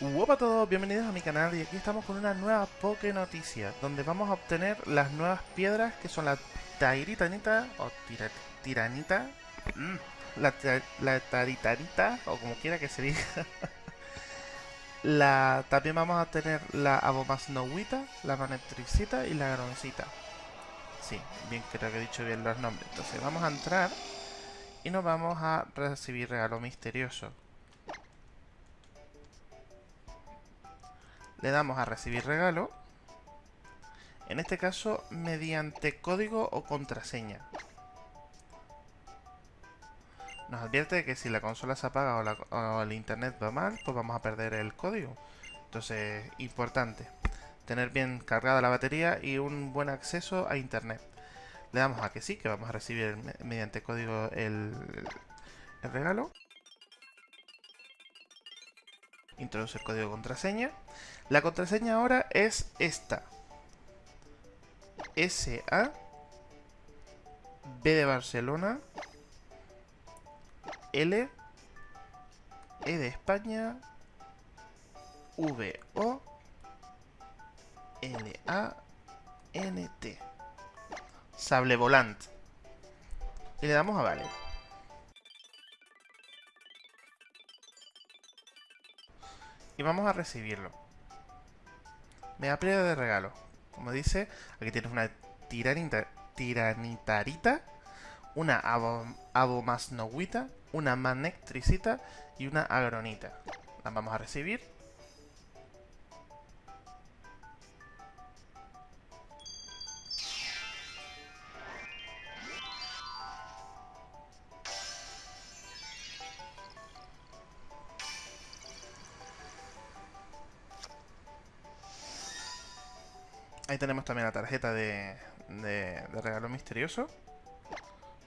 Hola a todos, bienvenidos a mi canal y aquí estamos con una nueva Poké Noticia Donde vamos a obtener las nuevas piedras que son la Tairitanita o tira, Tiranita mm, la, la Taritarita o como quiera que se diga. La, También vamos a tener la Abomasnowita, la Manetricita y la Groncita Sí, bien creo que he dicho bien los nombres. Entonces vamos a entrar y nos vamos a recibir regalo misterioso le damos a recibir regalo, en este caso mediante código o contraseña. Nos advierte que si la consola se apaga o, el internet va mal, pues vamos a perder el código. Entonces, importante, tener bien cargada la batería y un buen acceso a internet. Le damos a que sí, que vamos a recibir mediante código el regalo. Introduce el código de contraseña. La contraseña ahora es esta. SA B de Barcelona L E de España V O L A N T Sable Volant y le damos a vale y vamos a recibirlo me piedra de regalo. Como dice, aquí tienes una tiranita, tiranitarita, una abomasnoguita, una manectricita y una agronita. Las vamos a recibir. Ahí tenemos también la tarjeta de, regalo misterioso.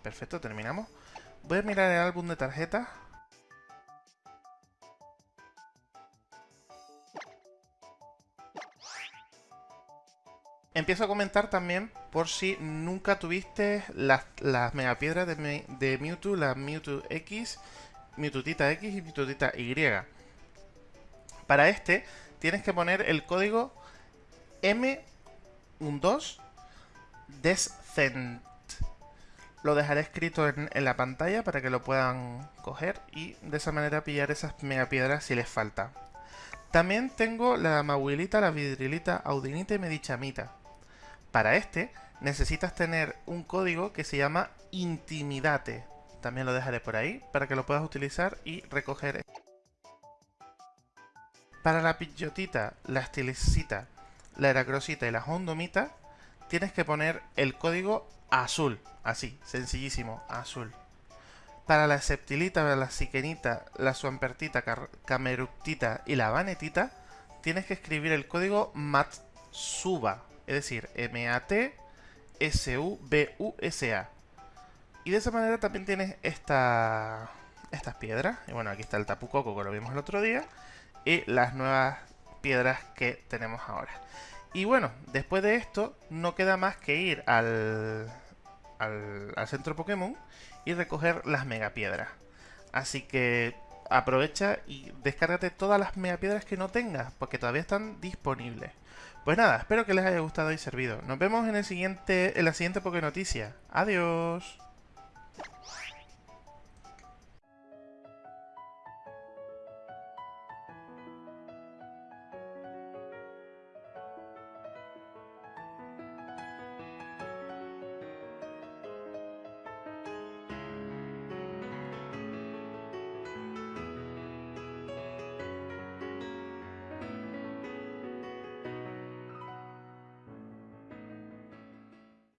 Perfecto, terminamos. Voy a mirar el álbum de tarjetas. Empiezo a comentar también por si nunca tuviste las, las megapiedras de, Mewtwo, la Mewtwo X, Mewtwo X y Mewtwo Y. Para este tienes que poner el código M un 2 Descent. Lo dejaré escrito en, la pantalla para que lo puedan coger y de esa manera pillar esas megapiedras si les falta. También tengo la maguilita, la vidrilita, audinita y medichamita. Para este necesitas tener un código que se llama Intimidate. También lo dejaré por ahí para que lo puedas utilizar y recoger. Para la pillotita, la estilicita la eracrosita y la hondomita, tienes que poner el código azul. Así, sencillísimo, azul. Para la septilita, la siquenita, la suampertita, cameruptita y la vanetita, tienes que escribir el código MATSUBA, es decir, M-A-T-S-U-B-U-S-A. Y de esa manera también tienes esta, estas piedras. Y bueno, aquí está el tapucoco que lo vimos el otro día. Y las nuevas piedras que tenemos ahora. Y bueno, después de esto no queda más que ir al, al, centro Pokémon y recoger las megapiedras. Así que aprovecha y descárgate todas las megapiedras que no tengas, porque todavía están disponibles. Pues nada, espero que les haya gustado y servido. Nos vemos en, el siguiente, en la siguiente Poké Noticia. Adiós.